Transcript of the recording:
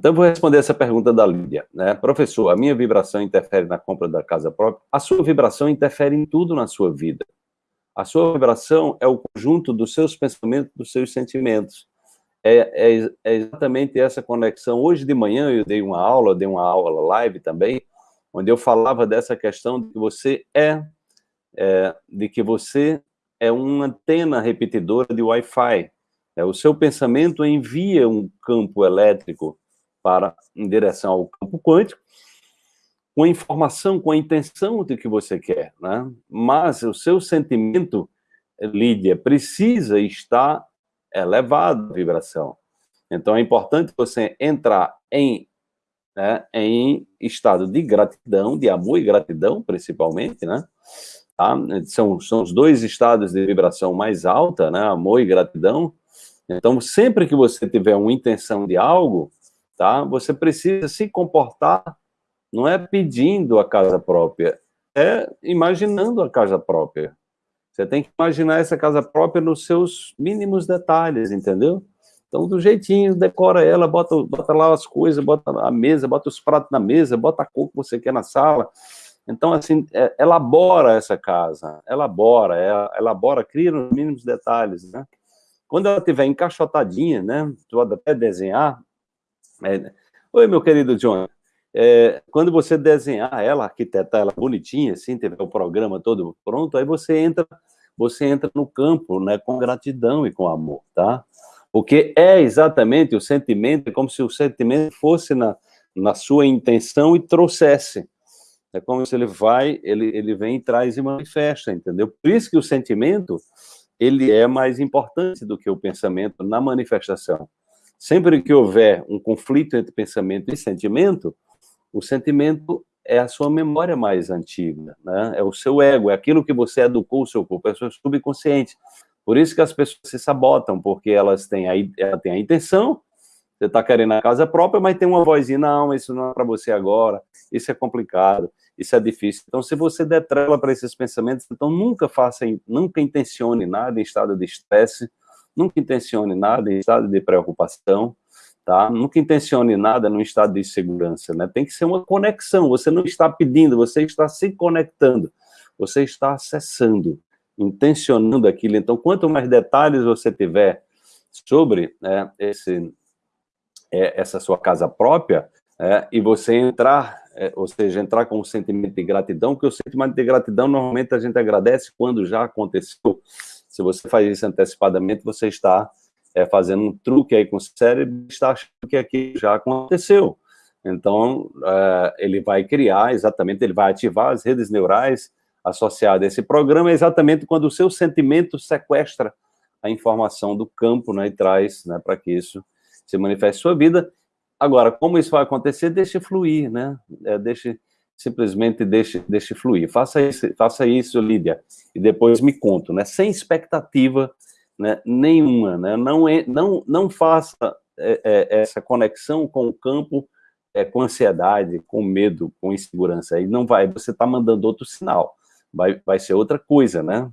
Então, vou responder essa pergunta da Lídia. Né? Professor, a minha vibração interfere na compra da casa própria? A sua vibração interfere em tudo na sua vida. A sua vibração é o conjunto dos seus pensamentos, dos seus sentimentos. É, é, é, exatamente essa conexão. Hoje de manhã eu dei uma aula, dei uma aula live também, onde eu falava dessa questão de que você é, é de que você é uma antena repetidora de Wi-Fi. É, o seu pensamento envia um campo elétrico para em direção ao campo quântico, com a informação, com a intenção de que você quer, né? Mas o seu sentimento, Lídia, precisa estar elevado a vibração. Então é importante você entrar em, né, em estado de gratidão, de amor e gratidão, principalmente, né? Tá? São, são os dois estados de vibração mais alta, né? Amor e gratidão. Então, sempre que você tiver uma intenção de algo, tá? Você precisa se comportar, não é pedindo a casa própria, é imaginando a casa própria. Você tem que imaginar essa casa própria nos seus mínimos detalhes, entendeu? Então, do jeitinho, decora ela, bota, bota lá as coisas, bota a mesa, bota os pratos na mesa, bota a cor que você quer na sala. Então, assim, é, elabora essa casa, elabora, é, elabora, cria nos mínimos detalhes, né? Quando ela estiver encaixotadinha, né, tu pode até desenhar, é, Oi, meu querido John. É, quando você desenhar ela, arquitetar ela bonitinha, assim, tiver o programa todo pronto, aí você entra, você entra no campo, né, com gratidão e com amor, tá? Porque é exatamente o sentimento, é como se o sentimento fosse na, na sua intenção e trouxesse. É como se ele vai, ele, ele vem traz e manifesta, entendeu? Por isso que o sentimento, ele é mais importante do que o pensamento na manifestação. Sempre que houver um conflito entre pensamento e sentimento, o sentimento é a sua memória mais antiga, né? é o seu ego, é aquilo que você educou o seu corpo, é o seu subconsciente. Por isso que as pessoas se sabotam, porque elas têm a, ela tem a intenção, você está querendo a casa própria, mas tem uma vozinha, não, isso não é para você agora, isso é complicado, isso é difícil. Então, se você der trela para esses pensamentos, então nunca faça, nunca intencione nada em estado de estresse, Nunca intencione nada em estado de preocupação, tá? Nunca intencione nada no estado de segurança, né? Tem que ser uma conexão, você não está pedindo, você está se conectando, você está acessando, intencionando aquilo. Então, quanto mais detalhes você tiver sobre né, esse, é, essa sua casa própria, é, e você entrar, é, ou seja, entrar com um sentimento de gratidão, porque o sentimento de gratidão, normalmente a gente agradece quando já aconteceu, se você faz isso antecipadamente, você está é, fazendo um truque aí com o cérebro, está achando que aquilo já aconteceu. Então, é, ele vai criar, exatamente, ele vai ativar as redes neurais associadas a esse programa, exatamente quando o seu sentimento sequestra a informação do campo, né, e traz, né, para que isso se manifeste sua vida. Agora, como isso vai acontecer? Deixe fluir, né, é, deixe simplesmente deixe, deixe fluir. Faça isso, faça isso, Lídia, e depois me conto, né? Sem expectativa né, nenhuma, né? Não, não, não faça é, é, essa conexão com o campo é, com ansiedade, com medo, com insegurança. Aí não vai, você está mandando outro sinal. Vai, vai ser outra coisa, né?